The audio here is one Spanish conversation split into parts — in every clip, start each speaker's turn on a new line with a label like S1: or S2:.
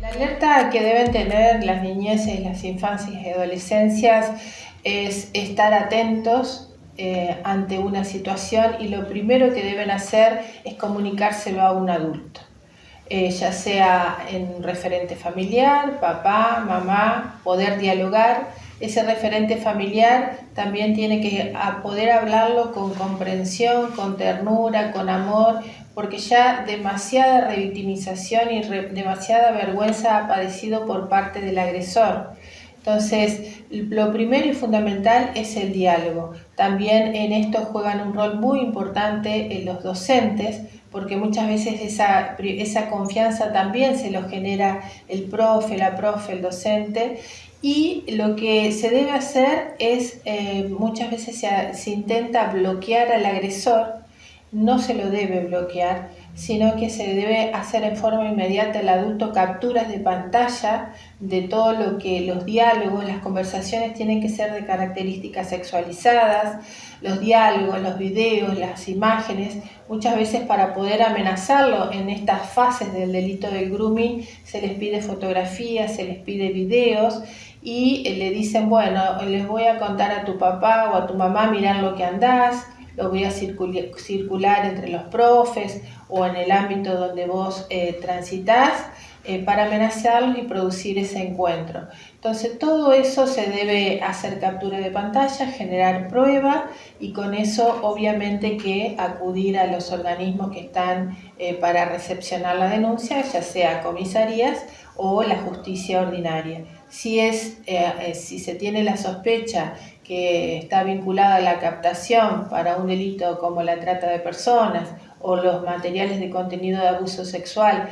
S1: conducta que deben tener las niñeces, las infancias y adolescencias es estar atentos eh, ante una situación y lo primero que deben hacer es comunicárselo a un adulto. Eh, ya sea en referente familiar, papá, mamá, poder dialogar. Ese referente familiar también tiene que poder hablarlo con comprensión, con ternura, con amor, porque ya demasiada revictimización y demasiada vergüenza ha padecido por parte del agresor. Entonces, lo primero y fundamental es el diálogo. También en esto juegan un rol muy importante en los docentes, porque muchas veces esa, esa confianza también se lo genera el profe, la profe, el docente. Y lo que se debe hacer es, eh, muchas veces se, se intenta bloquear al agresor, no se lo debe bloquear, sino que se debe hacer en forma inmediata el adulto capturas de pantalla de todo lo que los diálogos, las conversaciones tienen que ser de características sexualizadas, los diálogos, los videos, las imágenes, muchas veces para poder amenazarlo en estas fases del delito del grooming se les pide fotografías, se les pide videos y le dicen, bueno, les voy a contar a tu papá o a tu mamá, mirar lo que andás, lo voy a circular entre los profes o en el ámbito donde vos eh, transitas eh, para amenazarlos y producir ese encuentro. Entonces todo eso se debe hacer captura de pantalla, generar prueba y con eso obviamente que acudir a los organismos que están eh, para recepcionar la denuncia, ya sea comisarías o la justicia ordinaria. Si, es, si se tiene la sospecha que está vinculada a la captación para un delito como la trata de personas o los materiales de contenido de abuso sexual,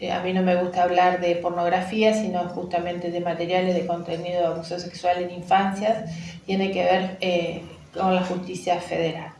S1: eh, a mí no me gusta hablar de pornografía, sino justamente de materiales de contenido de abuso sexual en infancias, tiene que ver eh, con la justicia federal.